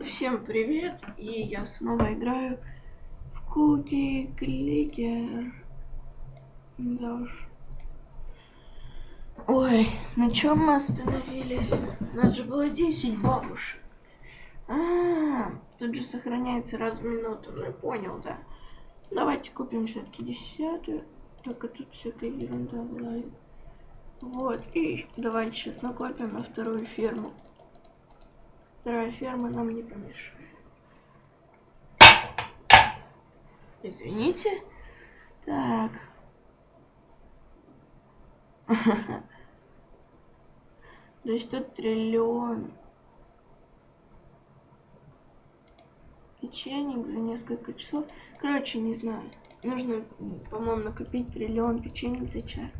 Всем привет, и я снова играю в Куки Кликер. Да уж. Ой, на чем мы остановились? У нас же было 10 бабушек. А, -а, -а тут же сохраняется раз в минуту. Ну, понял, да. Давайте купим все-таки десятую. Только тут всякая ерунда была. Вот, и давайте сейчас накопим на вторую ферму. Вторая ферма нам не помешает. Извините. Так. То есть тут триллион печенек за несколько часов. Короче, не знаю. Нужно, по-моему, накопить триллион печенек за час.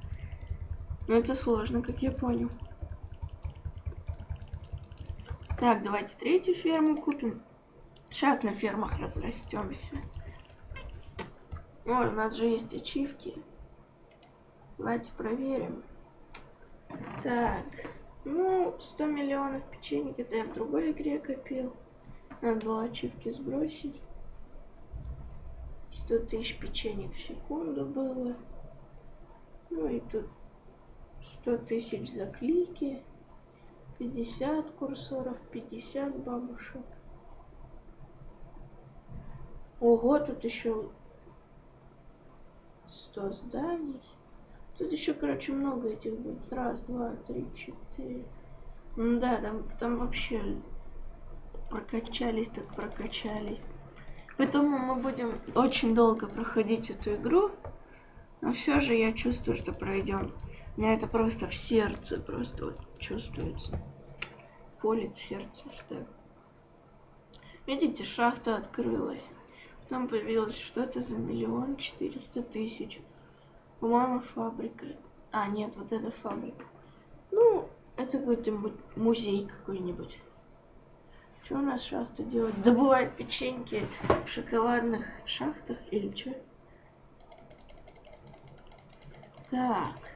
Но это сложно, как я понял. Так, давайте третью ферму купим. Сейчас на фермах разрастемся. Ой, у нас же есть ачивки. Давайте проверим. Так, ну, 100 миллионов печенек, это я в другой игре копил. Надо было ачивки сбросить. 100 тысяч печенек в секунду было. Ну и тут 100 тысяч за клики. 50 курсоров, 50 бабушек. Ого, тут еще 100 зданий. Тут еще, короче, много этих будет. Раз, два, три, четыре. Да, там, там вообще прокачались, так прокачались. Поэтому мы будем очень долго проходить эту игру. Но все же я чувствую, что пройдем. Меня это просто в сердце, просто вот чувствуется. Полит сердце, что Видите, шахта открылась. Там появилось что-то за миллион четыреста тысяч. По-моему, фабрика. А, нет, вот это фабрика. Ну, это какой-то музей какой-нибудь. Что у нас шахта делает? Добывает печеньки в шоколадных шахтах или что? Так.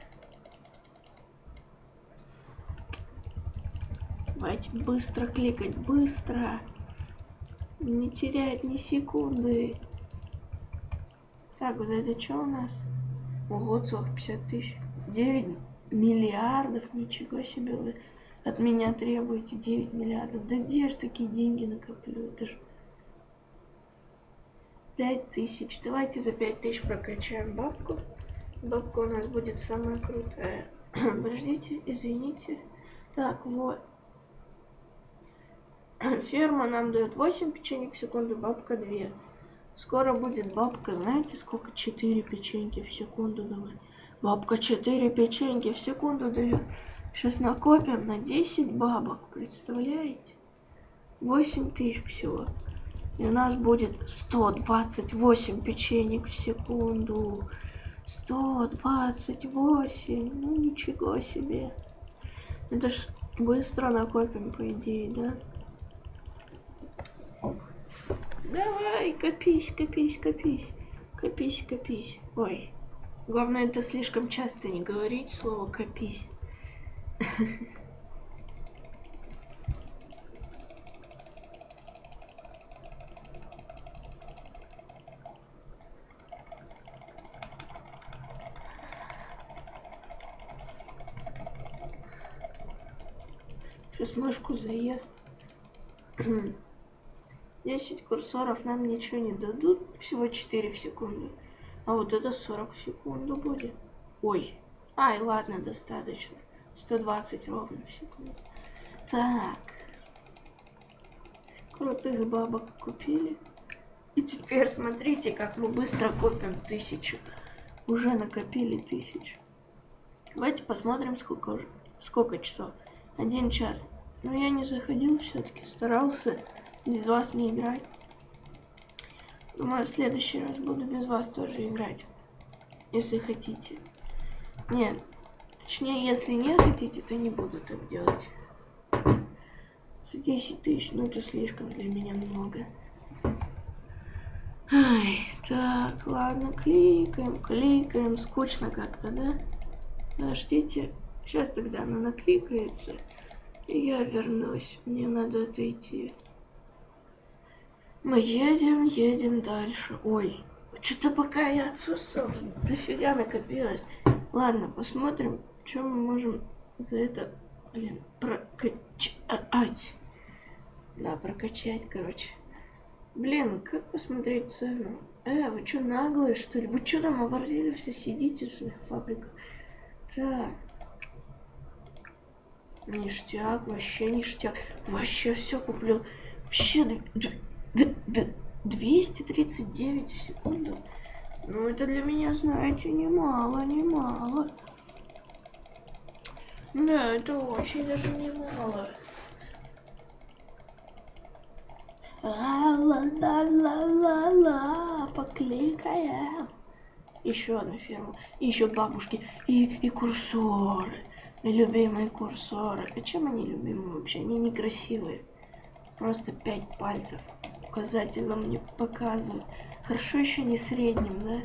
Давайте быстро кликать, быстро. Не терять ни секунды. Так, вот это что у нас? Ого, целых 50 тысяч. 9 миллиардов, ничего себе вы от меня требуете 9 миллиардов. Да где же такие деньги накоплю? Это ж 5 тысяч. Давайте за 5 тысяч прокачаем бабку. Бабка у нас будет самая крутая. Подождите, извините. Так, вот. Ферма нам дает 8 печенек в секунду, бабка 2. Скоро будет бабка, знаете, сколько? 4 печеньки в секунду давай. Бабка 4 печеньки в секунду дает. Сейчас накопим на 10 бабок, представляете? 8 тысяч всего. И у нас будет 128 печенек в секунду. 128, ну ничего себе. Это ж быстро накопим, по идее, да? Давай, копись, копись, копись. Копись, копись. Ой. Главное, это слишком часто не говорить слово копись. Сейчас мышку заест. 10 курсоров нам ничего не дадут, всего 4 в секунду. А вот это 40 в секунду будет. Ой. Ай, ладно, достаточно. 120 ровно в секунду. Так. Крутых бабок купили. И теперь смотрите, как мы быстро копим тысячу. Уже накопили тысячу. Давайте посмотрим, сколько, сколько часов. Один час. Но я не заходил все-таки, старался без вас не играть. Думаю, в следующий раз буду без вас тоже играть. Если хотите. Нет. Точнее, если не хотите, то не буду так делать. За 10 тысяч, ну это слишком для меня много. Ай, так, ладно, кликаем, кликаем. Скучно как-то, да? Подождите. Сейчас тогда она накликается. И я вернусь. Мне надо отойти. Мы едем, едем дальше. Ой, что-то пока я отсутствовал, дофига накопилось. Ладно, посмотрим, что мы можем за это, блин, прокачать. Да, прокачать, короче. Блин, как посмотреть цену? Э, вы что, наглые, что ли? Вы что там оборзели все сидите в своих фабриках? Так. Ништяк, вообще ништяк. Вообще все куплю. Вообще 239 в секунду. Ну, это для меня, знаете, немало, немало. Да, это очень даже немало. Ла-ла-ла-ла-ла, покликаем. Еще одна ферма. И еще бабушки. И, и курсоры. Любимые курсоры. А чем они любимые вообще? Они некрасивые. Просто пять пальцев. Указательно мне показывают. Хорошо еще не средним, да?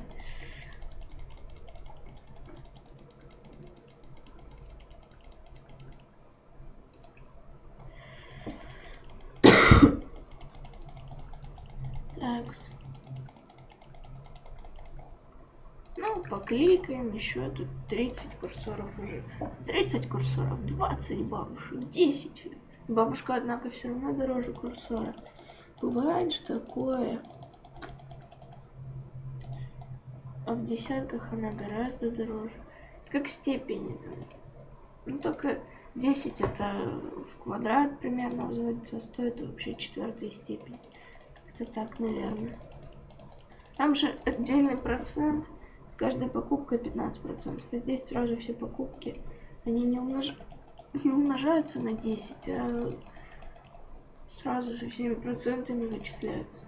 Такс. Ну, покликаем, еще тут 30 курсоров уже. 30 курсоров, 20 бабушек, 10. Бабушка, однако, все равно дороже курсора. Бывает же такое. А в десятках она гораздо дороже. Как степени. Ну, только 10 это в квадрат примерно взводится, а стоит вообще четвертой степени. Это так, наверное. Там же отдельный процент. С каждой покупкой 15%. А здесь сразу все покупки. Они не, умнож... не умножаются на 10, а сразу со всеми процентами вычисляются.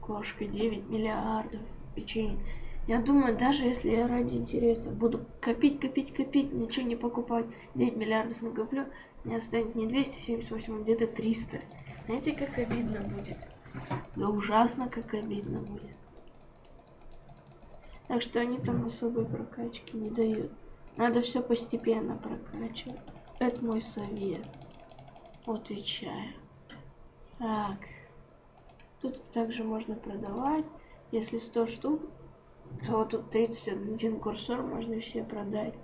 Кошка 9 миллиардов печенье. Я думаю, даже если я ради интереса буду копить, копить, копить, ничего не покупать, 9 миллиардов накоплю, мне останется не 278, а где-то 300. Знаете, как обидно будет? Да ужасно, как обидно будет. Так что они там особой прокачки не дают. Надо все постепенно прокачивать. Это мой совет. Отвечаю. Так. Тут также можно продавать. Если 100 штук, то тут 31 курсор можно все продать.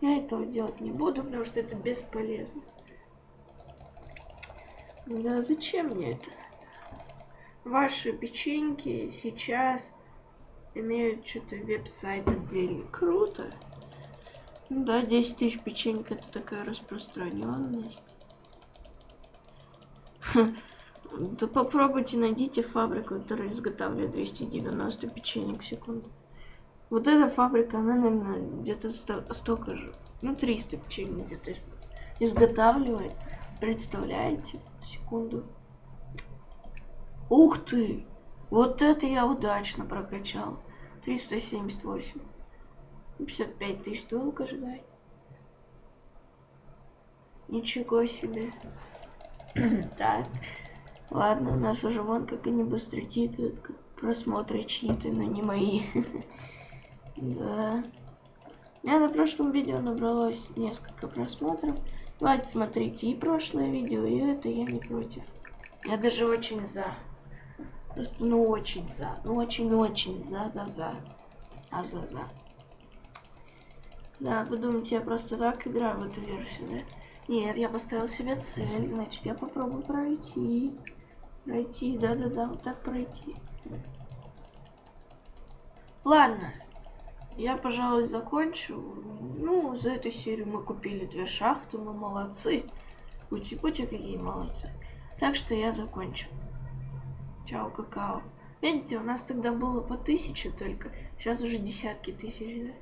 Я этого делать не буду, потому что это бесполезно. Да зачем мне это? Ваши печеньки сейчас имеют что-то веб-сайт отдельный. Круто. Ну да, 10 тысяч печеньк это такая распространенность. Да попробуйте найдите фабрику, которая изготавливает 290 печенек в секунду. Вот эта фабрика, она, наверное, где-то столько же. Ну, 300 печенек где-то изготавливает. Представляете? Секунду. Ух ты! Вот это я удачно прокачал. 378. 55 тысяч долго ждать. Ничего себе. так. Ладно, у нас уже вон как они быстро тикают. Просмотры чьи-то, но не мои. да. У меня на прошлом видео набралось несколько просмотров. Давайте смотрите и прошлое видео, и это я не против. Я даже очень за. Просто ну очень за. Ну очень-очень за-за-за. А за-за. Да, вы думаете, я просто так играю в эту версию, да? Нет, я поставил себе цель, значит, я попробую пройти. Пройти, да-да-да, вот так пройти. Ладно, я, пожалуй, закончу. Ну, за эту серию мы купили две шахты, мы молодцы. Пути-пути какие молодцы. Так что я закончу. Чао, какао. Видите, у нас тогда было по тысяче только. Сейчас уже десятки тысяч, да?